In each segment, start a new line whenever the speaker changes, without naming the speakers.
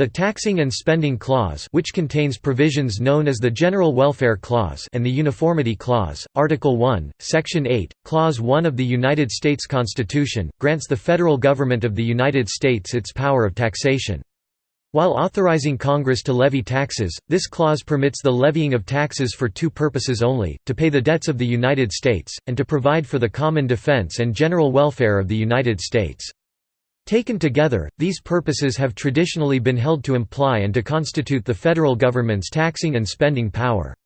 The Taxing and Spending Clause which contains provisions known as the General Welfare Clause and the Uniformity Clause, Article 1, Section 8, Clause 1 of the United States Constitution, grants the federal government of the United States its power of taxation. While authorizing Congress to levy taxes, this clause permits the levying of taxes for two purposes only, to pay the debts of the United States, and to provide for the common defense and general welfare of the United States. Taken together, these purposes have traditionally been held to imply and to constitute the federal government's taxing and spending power.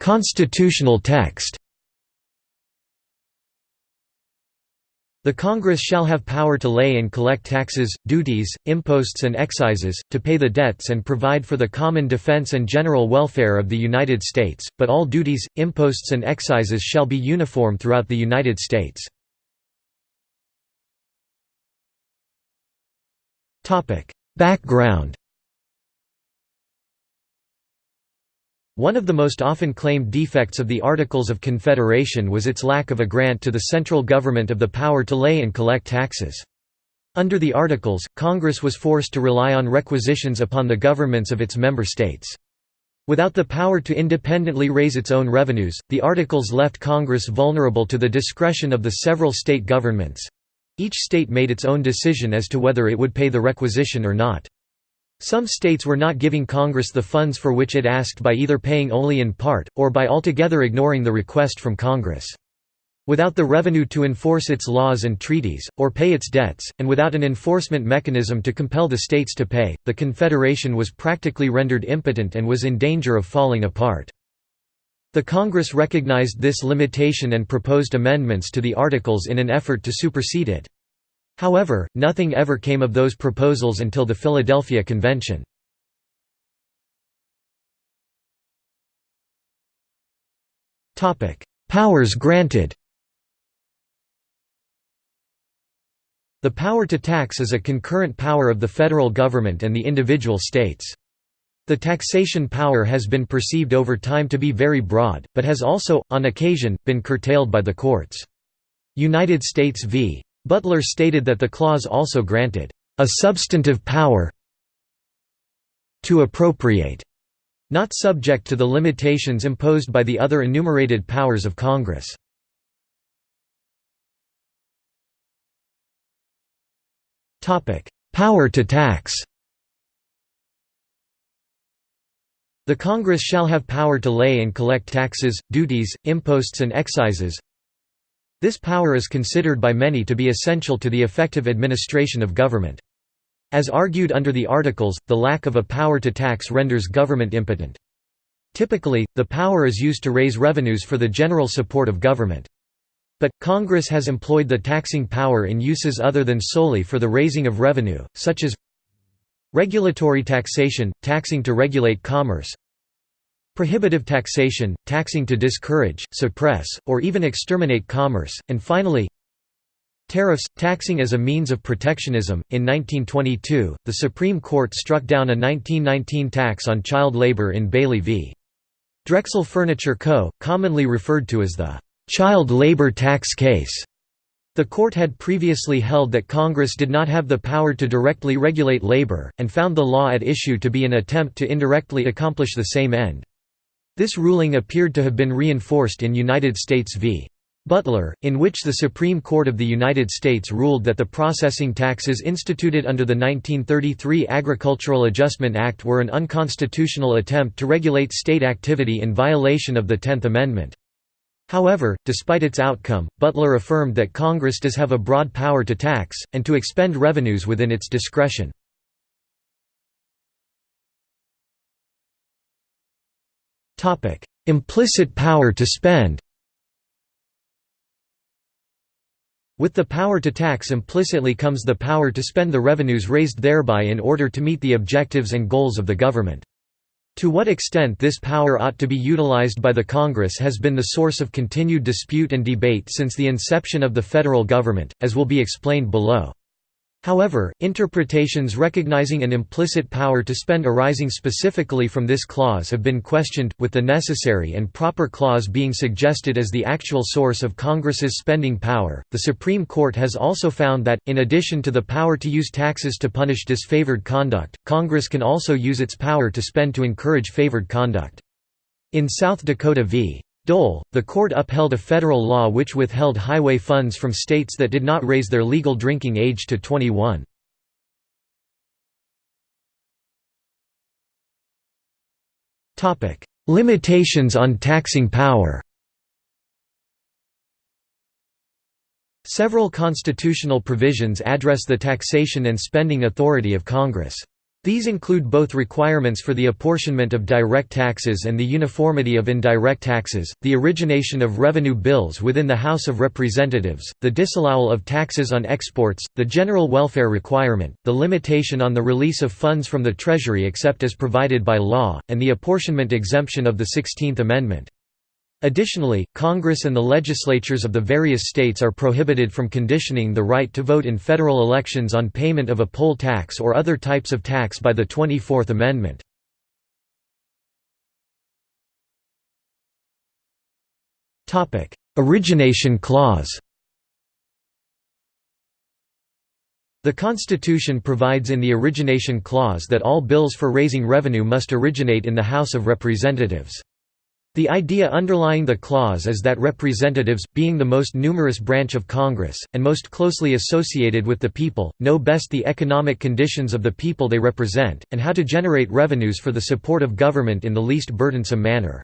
Constitutional text The Congress shall have power to lay and collect taxes, duties, imposts and excises, to pay the debts and provide for the common defense and general welfare of the United States, but all duties, imposts and excises shall be uniform throughout the United States. Background One of the most often claimed defects of the Articles of Confederation was its lack of a grant to the central government of the power to lay and collect taxes. Under the Articles, Congress was forced to rely on requisitions upon the governments of its member states. Without the power to independently raise its own revenues, the Articles left Congress vulnerable to the discretion of the several state governments. Each state made its own decision as to whether it would pay the requisition or not. Some states were not giving Congress the funds for which it asked by either paying only in part, or by altogether ignoring the request from Congress. Without the revenue to enforce its laws and treaties, or pay its debts, and without an enforcement mechanism to compel the states to pay, the Confederation was practically rendered impotent and was in danger of falling apart. The Congress recognized this limitation and proposed amendments to the Articles in an effort to supersede it. However, nothing ever came of those proposals until the Philadelphia Convention. Powers granted The power to tax is a concurrent power of the federal government and the individual states. The taxation power has been perceived over time to be very broad, but has also, on occasion, been curtailed by the courts. United States v. Butler stated that the clause also granted, "...a substantive power to appropriate", not subject to the limitations imposed by the other enumerated powers of Congress. Power to tax The Congress shall have power to lay and collect taxes, duties, imposts and excises, this power is considered by many to be essential to the effective administration of government. As argued under the Articles, the lack of a power to tax renders government impotent. Typically, the power is used to raise revenues for the general support of government. But, Congress has employed the taxing power in uses other than solely for the raising of revenue, such as regulatory taxation, taxing to regulate commerce, Prohibitive taxation, taxing to discourage, suppress, or even exterminate commerce, and finally Tariffs, taxing as a means of protectionism. In 1922, the Supreme Court struck down a 1919 tax on child labor in Bailey v. Drexel Furniture Co., commonly referred to as the child labor tax case. The court had previously held that Congress did not have the power to directly regulate labor, and found the law at issue to be an attempt to indirectly accomplish the same end. This ruling appeared to have been reinforced in United States v. Butler, in which the Supreme Court of the United States ruled that the processing taxes instituted under the 1933 Agricultural Adjustment Act were an unconstitutional attempt to regulate state activity in violation of the Tenth Amendment. However, despite its outcome, Butler affirmed that Congress does have a broad power to tax, and to expend revenues within its discretion. Implicit power to spend With the power to tax implicitly comes the power to spend the revenues raised thereby in order to meet the objectives and goals of the government. To what extent this power ought to be utilized by the Congress has been the source of continued dispute and debate since the inception of the federal government, as will be explained below. However, interpretations recognizing an implicit power to spend arising specifically from this clause have been questioned, with the necessary and proper clause being suggested as the actual source of Congress's spending power. The Supreme Court has also found that, in addition to the power to use taxes to punish disfavored conduct, Congress can also use its power to spend to encourage favored conduct. In South Dakota v. Dole, the court upheld a federal law which withheld highway funds from states that did not raise their legal drinking age to 21. Limitations on taxing power Several constitutional provisions address the taxation and spending authority of Congress. These include both requirements for the apportionment of direct taxes and the uniformity of indirect taxes, the origination of revenue bills within the House of Representatives, the disallowal of taxes on exports, the general welfare requirement, the limitation on the release of funds from the Treasury except as provided by law, and the apportionment exemption of the Sixteenth Amendment. Additionally, Congress and the legislatures of the various states are prohibited from conditioning the right to vote in federal elections on payment of a poll tax or other types of tax by the 24th Amendment. Origination clause The Constitution provides in the Origination Clause that all bills for raising revenue must originate in the House of Representatives. The idea underlying the clause is that representatives, being the most numerous branch of Congress, and most closely associated with the people, know best the economic conditions of the people they represent, and how to generate revenues for the support of government in the least burdensome manner.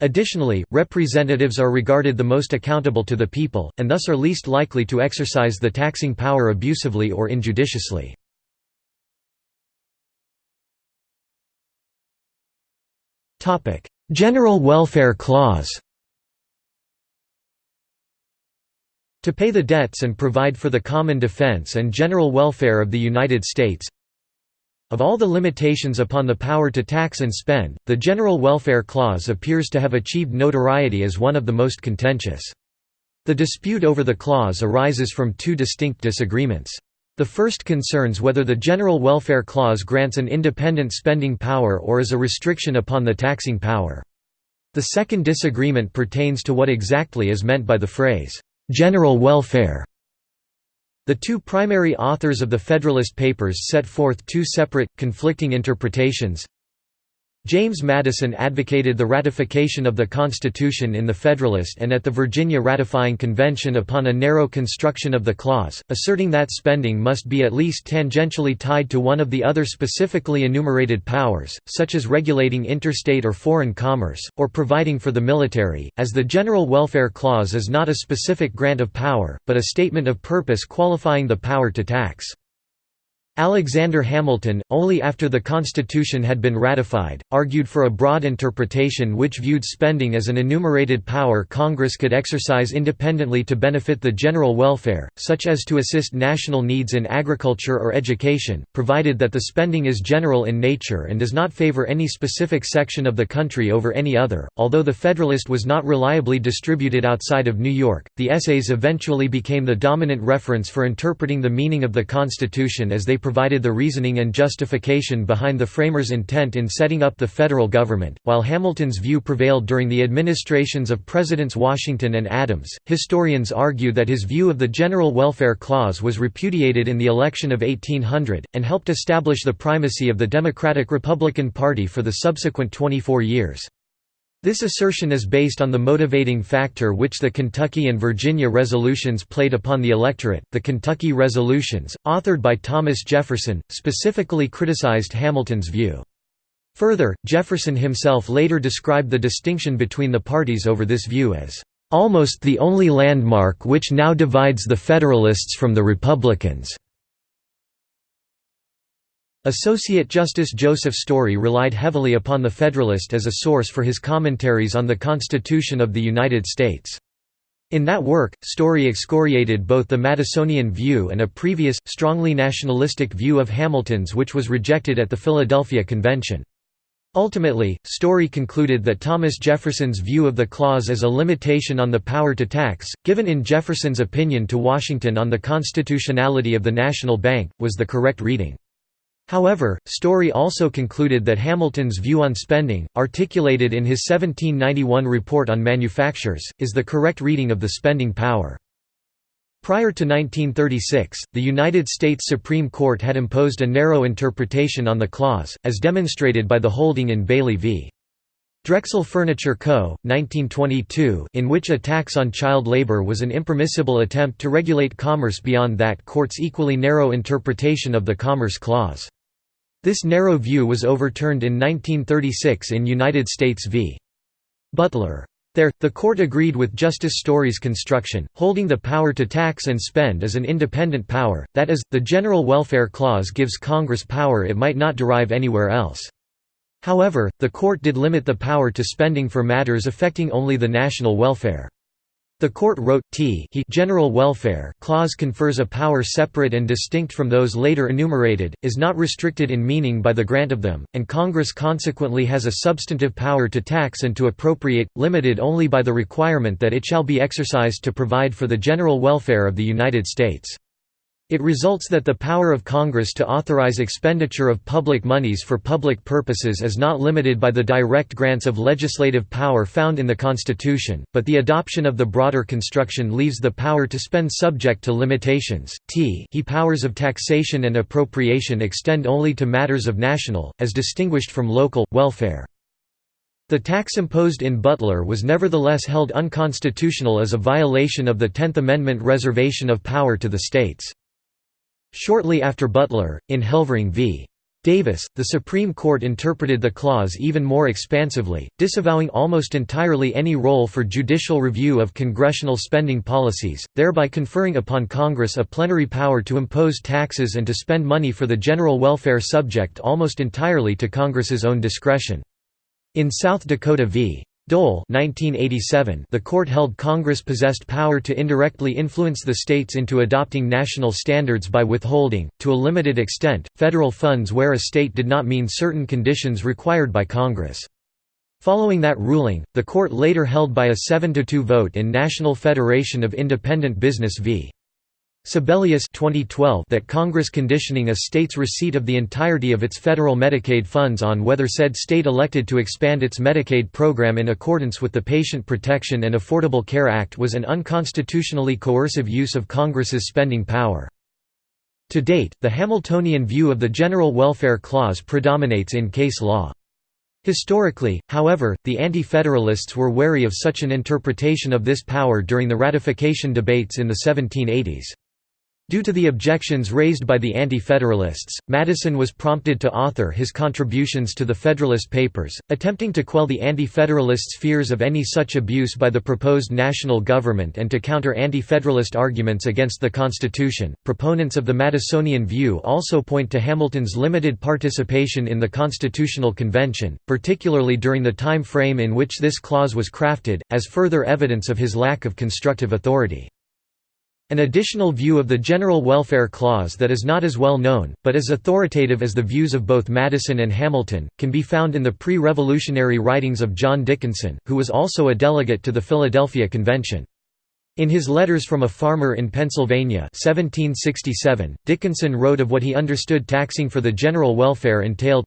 Additionally, representatives are regarded the most accountable to the people, and thus are least likely to exercise the taxing power abusively or injudiciously. Topic General Welfare Clause To pay the debts and provide for the common defense and general welfare of the United States Of all the limitations upon the power to tax and spend, the General Welfare Clause appears to have achieved notoriety as one of the most contentious. The dispute over the clause arises from two distinct disagreements. The first concerns whether the General Welfare Clause grants an independent spending power or is a restriction upon the taxing power. The second disagreement pertains to what exactly is meant by the phrase, "'general welfare' The two primary authors of the Federalist Papers set forth two separate, conflicting interpretations James Madison advocated the ratification of the Constitution in the Federalist and at the Virginia Ratifying Convention upon a narrow construction of the clause, asserting that spending must be at least tangentially tied to one of the other specifically enumerated powers, such as regulating interstate or foreign commerce, or providing for the military, as the General Welfare Clause is not a specific grant of power, but a statement of purpose qualifying the power to tax. Alexander Hamilton, only after the Constitution had been ratified, argued for a broad interpretation which viewed spending as an enumerated power Congress could exercise independently to benefit the general welfare, such as to assist national needs in agriculture or education, provided that the spending is general in nature and does not favor any specific section of the country over any other. Although the Federalist was not reliably distributed outside of New York, the essays eventually became the dominant reference for interpreting the meaning of the Constitution as they provided the reasoning and justification behind the framers' intent in setting up the federal government. While Hamilton's view prevailed during the administrations of Presidents Washington and Adams, historians argue that his view of the General Welfare Clause was repudiated in the election of 1800, and helped establish the primacy of the Democratic-Republican Party for the subsequent 24 years. This assertion is based on the motivating factor which the Kentucky and Virginia resolutions played upon the electorate. The Kentucky resolutions, authored by Thomas Jefferson, specifically criticized Hamilton's view. Further, Jefferson himself later described the distinction between the parties over this view as almost the only landmark which now divides the Federalists from the Republicans. Associate Justice Joseph Story relied heavily upon the Federalist as a source for his commentaries on the Constitution of the United States. In that work, Story excoriated both the Madisonian view and a previous, strongly nationalistic view of Hamilton's which was rejected at the Philadelphia Convention. Ultimately, Story concluded that Thomas Jefferson's view of the clause as a limitation on the power to tax, given in Jefferson's opinion to Washington on the constitutionality of the national bank, was the correct reading. However, Story also concluded that Hamilton's view on spending, articulated in his 1791 report on manufactures, is the correct reading of the spending power. Prior to 1936, the United States Supreme Court had imposed a narrow interpretation on the clause, as demonstrated by the holding in Bailey v. Drexel Furniture Co., 1922 in which a tax on child labor was an impermissible attempt to regulate commerce beyond that court's equally narrow interpretation of the Commerce Clause. This narrow view was overturned in 1936 in United States v. Butler. There, the court agreed with Justice Story's construction, holding the power to tax and spend as an independent power, that is, the General Welfare Clause gives Congress power it might not derive anywhere else. However, the court did limit the power to spending for matters affecting only the national welfare. The court wrote, T he general welfare clause confers a power separate and distinct from those later enumerated, is not restricted in meaning by the grant of them, and Congress consequently has a substantive power to tax and to appropriate, limited only by the requirement that it shall be exercised to provide for the general welfare of the United States. It results that the power of Congress to authorize expenditure of public monies for public purposes is not limited by the direct grants of legislative power found in the Constitution, but the adoption of the broader construction leaves the power to spend subject to limitations. T he powers of taxation and appropriation extend only to matters of national, as distinguished from local, welfare. The tax imposed in Butler was nevertheless held unconstitutional as a violation of the Tenth Amendment reservation of power to the states. Shortly after Butler, in Helvering v. Davis, the Supreme Court interpreted the clause even more expansively, disavowing almost entirely any role for judicial review of congressional spending policies, thereby conferring upon Congress a plenary power to impose taxes and to spend money for the general welfare subject almost entirely to Congress's own discretion. In South Dakota v. Dole 1987, the court held Congress possessed power to indirectly influence the states into adopting national standards by withholding, to a limited extent, federal funds where a state did not meet certain conditions required by Congress. Following that ruling, the court later held by a 7–2 vote in National Federation of Independent Business v. Sebelius 2012 that Congress conditioning a state's receipt of the entirety of its federal Medicaid funds on whether said state elected to expand its Medicaid program in accordance with the Patient Protection and Affordable Care Act was an unconstitutionally coercive use of Congress's spending power. To date, the Hamiltonian view of the General Welfare Clause predominates in case law. Historically, however, the Anti-Federalists were wary of such an interpretation of this power during the ratification debates in the 1780s. Due to the objections raised by the Anti-Federalists, Madison was prompted to author his contributions to the Federalist Papers, attempting to quell the Anti-Federalists' fears of any such abuse by the proposed national government and to counter Anti-Federalist arguments against the Constitution. Proponents of the Madisonian view also point to Hamilton's limited participation in the Constitutional Convention, particularly during the time frame in which this clause was crafted, as further evidence of his lack of constructive authority. An additional view of the General Welfare Clause that is not as well known, but as authoritative as the views of both Madison and Hamilton, can be found in the pre-revolutionary writings of John Dickinson, who was also a delegate to the Philadelphia Convention. In his Letters from a Farmer in Pennsylvania 1767, Dickinson wrote of what he understood taxing for the general welfare entailed,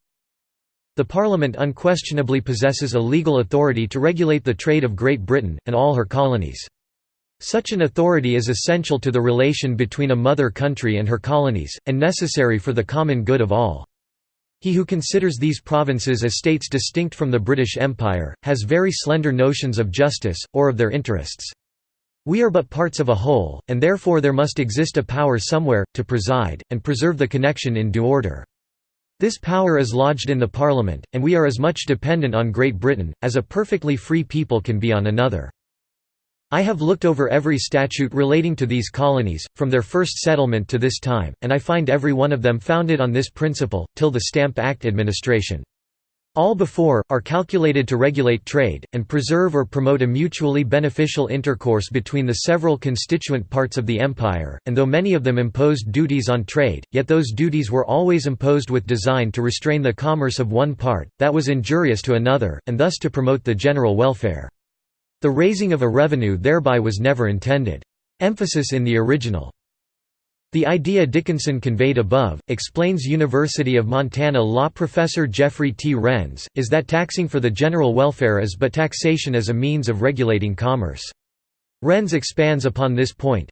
The Parliament unquestionably possesses a legal authority to regulate the trade of Great Britain, and all her colonies. Such an authority is essential to the relation between a mother country and her colonies, and necessary for the common good of all. He who considers these provinces as states distinct from the British Empire, has very slender notions of justice, or of their interests. We are but parts of a whole, and therefore there must exist a power somewhere, to preside, and preserve the connection in due order. This power is lodged in the Parliament, and we are as much dependent on Great Britain, as a perfectly free people can be on another. I have looked over every statute relating to these colonies, from their first settlement to this time, and I find every one of them founded on this principle, till the Stamp Act administration. All before, are calculated to regulate trade, and preserve or promote a mutually beneficial intercourse between the several constituent parts of the empire, and though many of them imposed duties on trade, yet those duties were always imposed with design to restrain the commerce of one part, that was injurious to another, and thus to promote the general welfare. The raising of a revenue thereby was never intended. Emphasis in the original the idea Dickinson conveyed above, explains University of Montana law professor Jeffrey T. Renz, is that taxing for the general welfare is but taxation as a means of regulating commerce. Renz expands upon this point.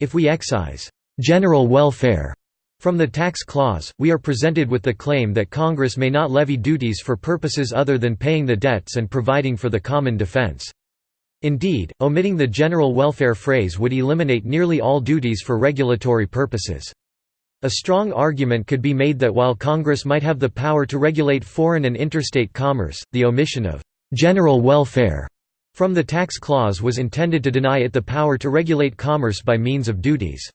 If we excise general welfare from the tax clause, we are presented with the claim that Congress may not levy duties for purposes other than paying the debts and providing for the common defense. Indeed, omitting the general welfare phrase would eliminate nearly all duties for regulatory purposes. A strong argument could be made that while Congress might have the power to regulate foreign and interstate commerce, the omission of «general welfare» from the tax clause was intended to deny it the power to regulate commerce by means of duties.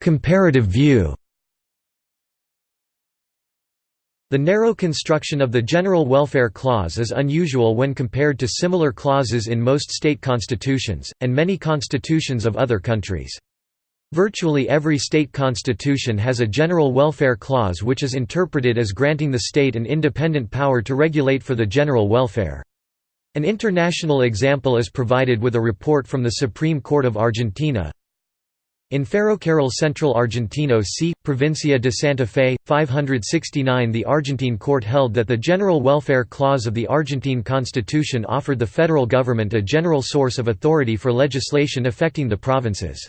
Comparative view The narrow construction of the General Welfare Clause is unusual when compared to similar clauses in most state constitutions, and many constitutions of other countries. Virtually every state constitution has a general welfare clause which is interpreted as granting the state an independent power to regulate for the general welfare. An international example is provided with a report from the Supreme Court of Argentina, in Ferrocarril Central Argentino c. Provincia de Santa Fe, 569 the Argentine court held that the General Welfare Clause of the Argentine constitution offered the federal government a general source of authority for legislation affecting the provinces.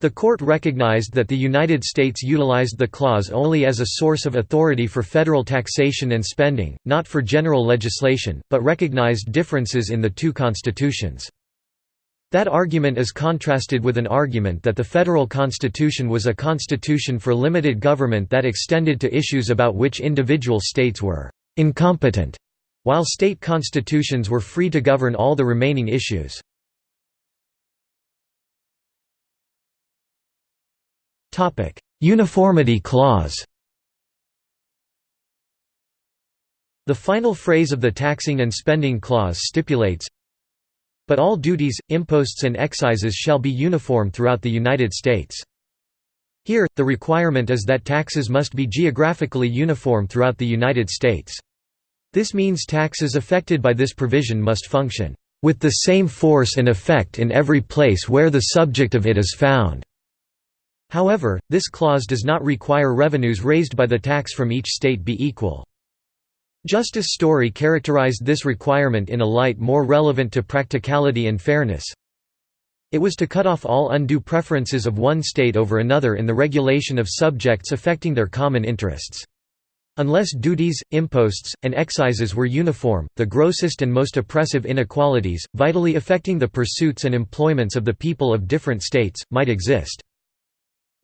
The court recognized that the United States utilized the clause only as a source of authority for federal taxation and spending, not for general legislation, but recognized differences in the two constitutions. That argument is contrasted with an argument that the federal constitution was a constitution for limited government that extended to issues about which individual states were «incompetent», while state constitutions were free to govern all the remaining issues. Uniformity clause The final phrase of the Taxing and Spending Clause stipulates, but all duties, imposts and excises shall be uniform throughout the United States. Here, the requirement is that taxes must be geographically uniform throughout the United States. This means taxes affected by this provision must function, "...with the same force and effect in every place where the subject of it is found." However, this clause does not require revenues raised by the tax from each state be equal. Justice Story characterized this requirement in a light more relevant to practicality and fairness. It was to cut off all undue preferences of one state over another in the regulation of subjects affecting their common interests. Unless duties, imposts, and excises were uniform, the grossest and most oppressive inequalities, vitally affecting the pursuits and employments of the people of different states, might exist.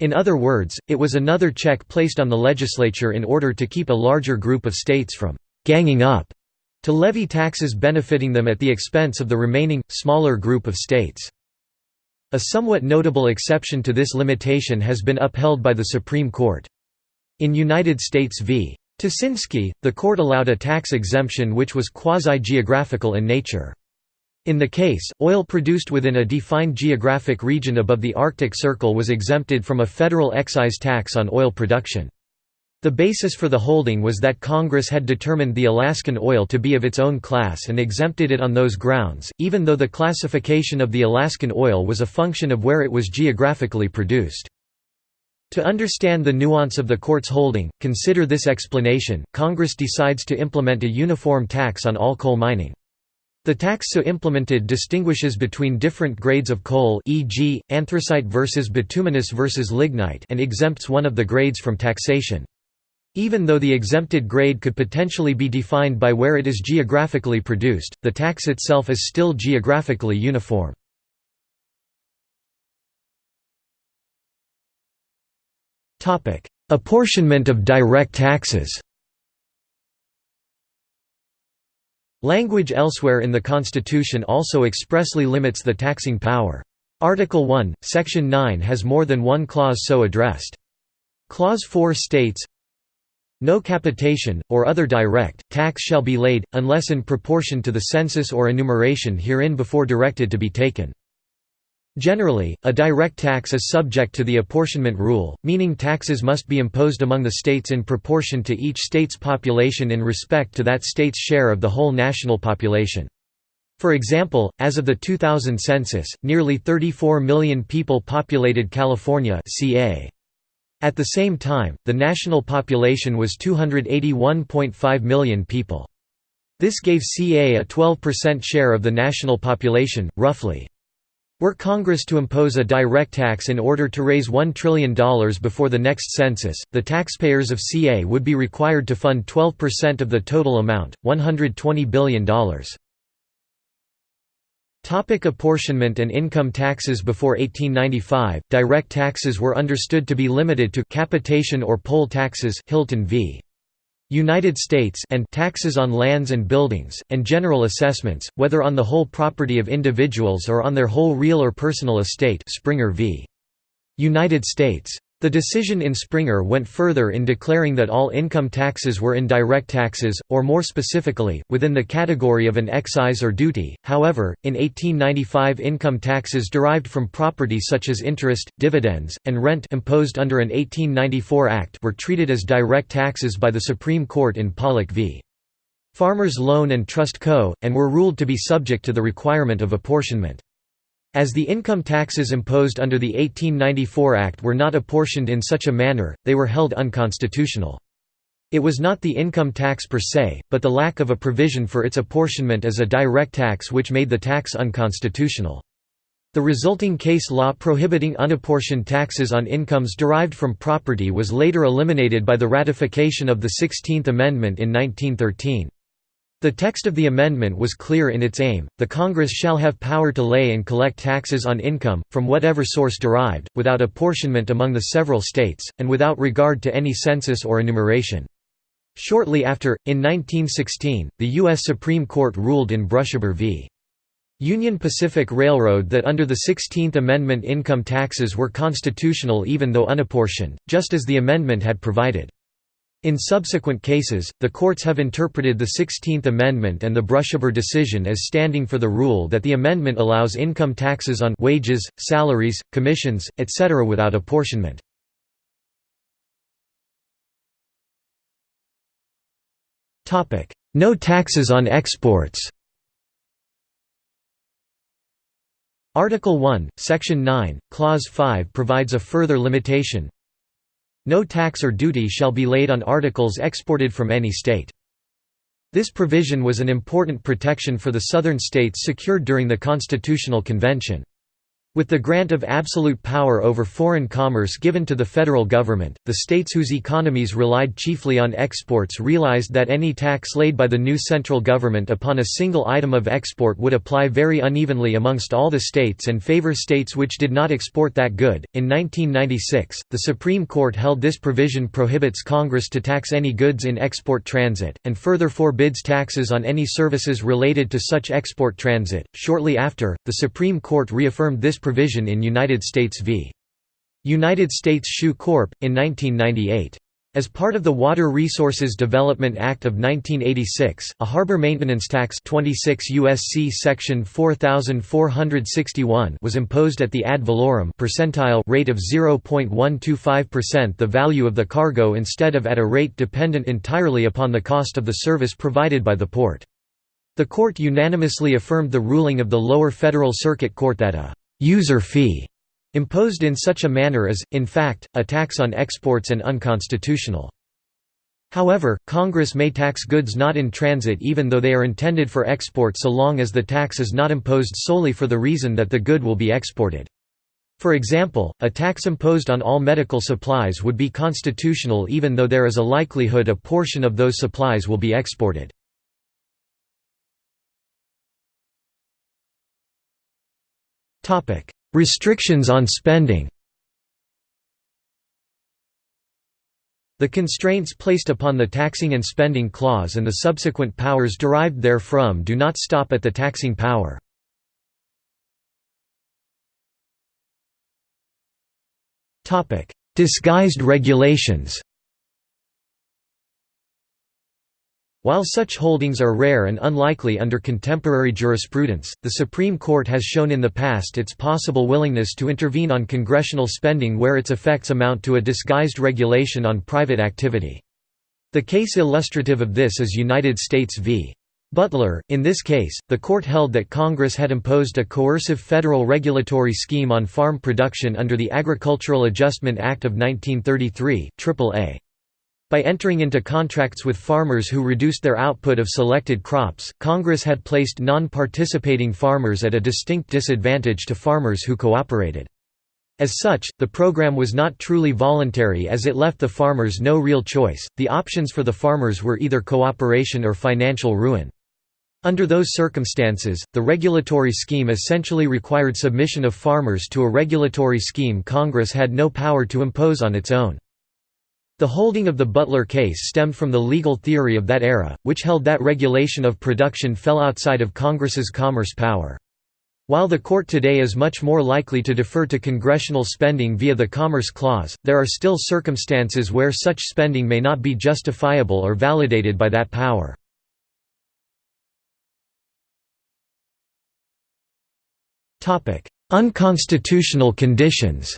In other words, it was another check placed on the legislature in order to keep a larger group of states from «ganging up» to levy taxes benefiting them at the expense of the remaining, smaller group of states. A somewhat notable exception to this limitation has been upheld by the Supreme Court. In United States v. Ptasynski, the court allowed a tax exemption which was quasi-geographical in nature. In the case, oil produced within a defined geographic region above the Arctic Circle was exempted from a federal excise tax on oil production. The basis for the holding was that Congress had determined the Alaskan oil to be of its own class and exempted it on those grounds, even though the classification of the Alaskan oil was a function of where it was geographically produced. To understand the nuance of the court's holding, consider this explanation, Congress decides to implement a uniform tax on all coal mining. The tax so implemented distinguishes between different grades of coal e.g., anthracite versus bituminous versus lignite and exempts one of the grades from taxation. Even though the exempted grade could potentially be defined by where it is geographically produced, the tax itself is still geographically uniform. Apportionment of direct taxes Language elsewhere in the Constitution also expressly limits the taxing power. Article 1, Section 9 has more than one clause so addressed. Clause 4 states, no capitation, or other direct, tax shall be laid, unless in proportion to the census or enumeration herein before directed to be taken. Generally, a direct tax is subject to the apportionment rule, meaning taxes must be imposed among the states in proportion to each state's population in respect to that state's share of the whole national population. For example, as of the 2000 census, nearly 34 million people populated California ca. At the same time, the national population was 281.5 million people. This gave CA a 12% share of the national population, roughly. Were Congress to impose a direct tax in order to raise $1 trillion before the next census, the taxpayers of CA would be required to fund 12% of the total amount, $120 billion. Topic apportionment and income taxes Before 1895, direct taxes were understood to be limited to capitation or poll taxes Hylton v. United States and taxes on lands and buildings, and general assessments, whether on the whole property of individuals or on their whole real or personal estate Springer v. United States. The decision in Springer went further in declaring that all income taxes were indirect taxes, or more specifically, within the category of an excise or duty. However, in 1895 income taxes derived from property such as interest, dividends, and rent imposed under an 1894 act were treated as direct taxes by the Supreme Court in Pollock v. Farmers Loan and Trust Co., and were ruled to be subject to the requirement of apportionment. As the income taxes imposed under the 1894 Act were not apportioned in such a manner, they were held unconstitutional. It was not the income tax per se, but the lack of a provision for its apportionment as a direct tax which made the tax unconstitutional. The resulting case law prohibiting unapportioned taxes on incomes derived from property was later eliminated by the ratification of the Sixteenth Amendment in 1913. The text of the amendment was clear in its aim, the Congress shall have power to lay and collect taxes on income, from whatever source derived, without apportionment among the several states, and without regard to any census or enumeration. Shortly after, in 1916, the U.S. Supreme Court ruled in Brushaber v. Union Pacific Railroad that under the 16th Amendment income taxes were constitutional even though unapportioned, just as the amendment had provided. In subsequent cases, the courts have interpreted the Sixteenth Amendment and the Brushaber decision as standing for the rule that the amendment allows income taxes on wages, salaries, commissions, etc. without apportionment. No taxes on exports Article 1, Section 9, Clause 5 provides a further limitation, no tax or duty shall be laid on articles exported from any state. This provision was an important protection for the Southern states secured during the Constitutional Convention. With the grant of absolute power over foreign commerce given to the federal government, the states whose economies relied chiefly on exports realized that any tax laid by the new central government upon a single item of export would apply very unevenly amongst all the states and favor states which did not export that good. In 1996, the Supreme Court held this provision prohibits Congress to tax any goods in export transit, and further forbids taxes on any services related to such export transit. Shortly after, the Supreme Court reaffirmed this provision in United States v. United States Shoe Corp. in 1998. As part of the Water Resources Development Act of 1986, a harbor maintenance tax 26 USC section 4461 was imposed at the ad valorem percentile rate of 0.125% the value of the cargo instead of at a rate dependent entirely upon the cost of the service provided by the port. The court unanimously affirmed the ruling of the lower federal circuit court that a user fee imposed in such a manner is, in fact, a tax on exports and unconstitutional. However, Congress may tax goods not in transit even though they are intended for export so long as the tax is not imposed solely for the reason that the good will be exported. For example, a tax imposed on all medical supplies would be constitutional even though there is a likelihood a portion of those supplies will be exported. Restrictions on spending The constraints placed upon the taxing and spending clause and the subsequent powers derived therefrom do not stop at the taxing power. disguised regulations While such holdings are rare and unlikely under contemporary jurisprudence, the Supreme Court has shown in the past its possible willingness to intervene on congressional spending where its effects amount to a disguised regulation on private activity. The case illustrative of this is United States v. Butler. In this case, the court held that Congress had imposed a coercive federal regulatory scheme on farm production under the Agricultural Adjustment Act of 1933 AAA. By entering into contracts with farmers who reduced their output of selected crops, Congress had placed non-participating farmers at a distinct disadvantage to farmers who cooperated. As such, the program was not truly voluntary as it left the farmers no real choice, the options for the farmers were either cooperation or financial ruin. Under those circumstances, the regulatory scheme essentially required submission of farmers to a regulatory scheme Congress had no power to impose on its own. The holding of the Butler case stemmed from the legal theory of that era, which held that regulation of production fell outside of Congress's commerce power. While the court today is much more likely to defer to congressional spending via the Commerce Clause, there are still circumstances where such spending may not be justifiable or validated by that power. Unconstitutional conditions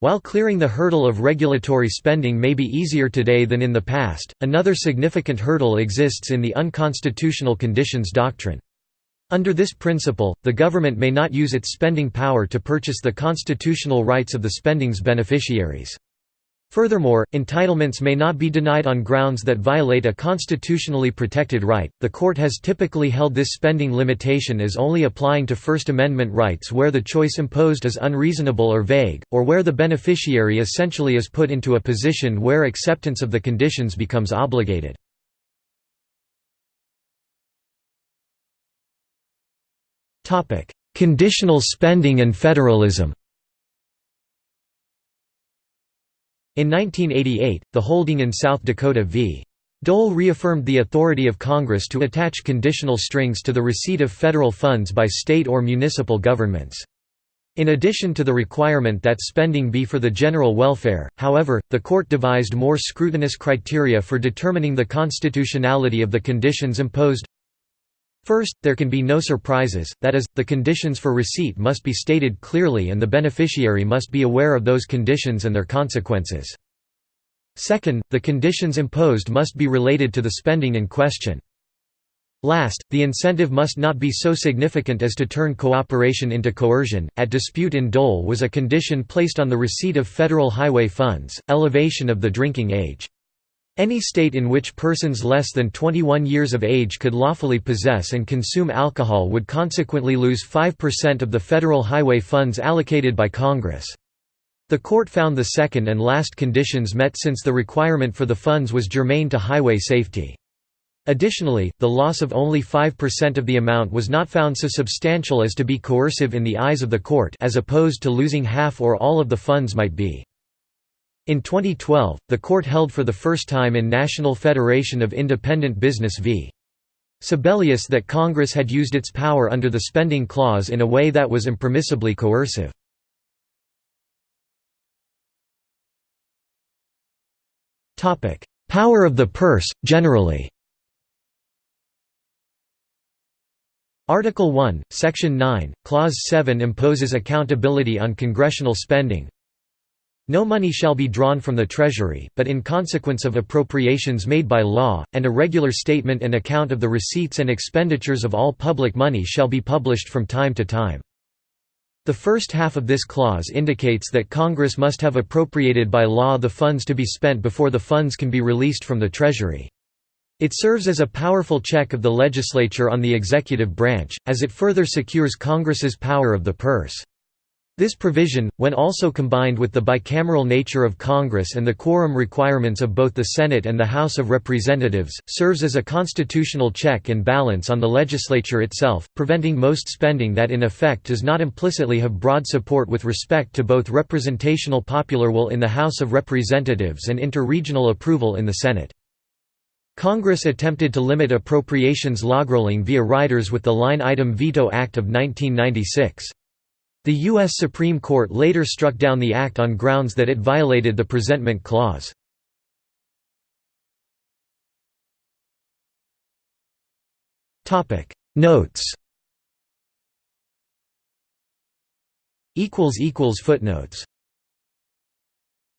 While clearing the hurdle of regulatory spending may be easier today than in the past, another significant hurdle exists in the unconstitutional conditions doctrine. Under this principle, the government may not use its spending power to purchase the constitutional rights of the spending's beneficiaries. Furthermore, entitlements may not be denied on grounds that violate a constitutionally protected right. The court has typically held this spending limitation as only applying to First Amendment rights where the choice imposed is unreasonable or vague, or where the beneficiary essentially is put into a position where acceptance of the conditions becomes obligated. Conditional spending and federalism In 1988, the holding in South Dakota v. Dole reaffirmed the authority of Congress to attach conditional strings to the receipt of federal funds by state or municipal governments. In addition to the requirement that spending be for the general welfare, however, the court devised more scrutinous criteria for determining the constitutionality of the conditions imposed. First, there can be no surprises, that is, the conditions for receipt must be stated clearly and the beneficiary must be aware of those conditions and their consequences. Second, the conditions imposed must be related to the spending in question. Last, the incentive must not be so significant as to turn cooperation into coercion. At dispute in Dole was a condition placed on the receipt of federal highway funds, elevation of the drinking age. Any state in which persons less than 21 years of age could lawfully possess and consume alcohol would consequently lose 5% of the federal highway funds allocated by Congress. The court found the second and last conditions met since the requirement for the funds was germane to highway safety. Additionally, the loss of only 5% of the amount was not found so substantial as to be coercive in the eyes of the court as opposed to losing half or all of the funds might be. In 2012, the court held for the first time in National Federation of Independent Business v. Sebelius that Congress had used its power under the spending clause in a way that was impermissibly coercive. Power of the purse, generally Article 1, Section 9, Clause 7 imposes accountability on congressional spending, no money shall be drawn from the Treasury, but in consequence of appropriations made by law, and a regular statement and account of the receipts and expenditures of all public money shall be published from time to time. The first half of this clause indicates that Congress must have appropriated by law the funds to be spent before the funds can be released from the Treasury. It serves as a powerful check of the legislature on the executive branch, as it further secures Congress's power of the purse. This provision, when also combined with the bicameral nature of Congress and the quorum requirements of both the Senate and the House of Representatives, serves as a constitutional check and balance on the legislature itself, preventing most spending that in effect does not implicitly have broad support with respect to both representational popular will in the House of Representatives and interregional approval in the Senate. Congress attempted to limit appropriations logrolling via riders with the Line Item Veto Act of 1996. The U.S. Supreme Court later struck down the act on grounds that it violated the presentment clause. Notes Footnotes